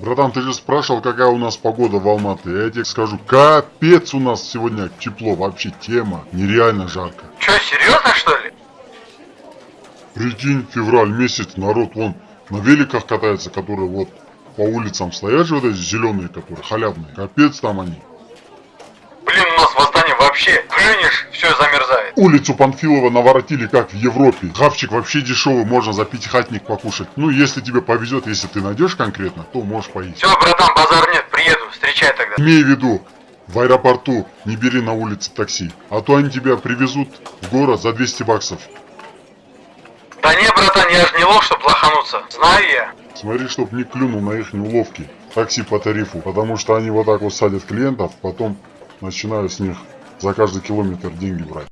Братан, ты же спрашивал, какая у нас погода в Алматы. Я тебе скажу, капец у нас сегодня тепло. Вообще тема. Нереально жарко. Че, серьезно что ли? Прикинь, февраль месяц, народ вон на великах катается, которые вот по улицам стоят же вот эти зеленые, которые халявные. Капец там они. Блин, у нас в Астане вообще плюнешь, все замерзает. Улицу Панфилова наворотили как в Европе. Хавчик вообще дешевый, можно за пятихатник покушать. Ну, если тебе повезет, если ты найдешь конкретно, то можешь поесть. Все, братан, базар нет, приеду, встречай тогда. Имей в виду, в аэропорту не бери на улице такси, а то они тебя привезут в город за 200 баксов. Да не, братан, я же не лох, чтоб лохануться. Знаю я. Смотри, чтоб не клюнул на их уловки. Такси по тарифу, потому что они вот так вот садят клиентов, потом начинают с них за каждый километр деньги брать.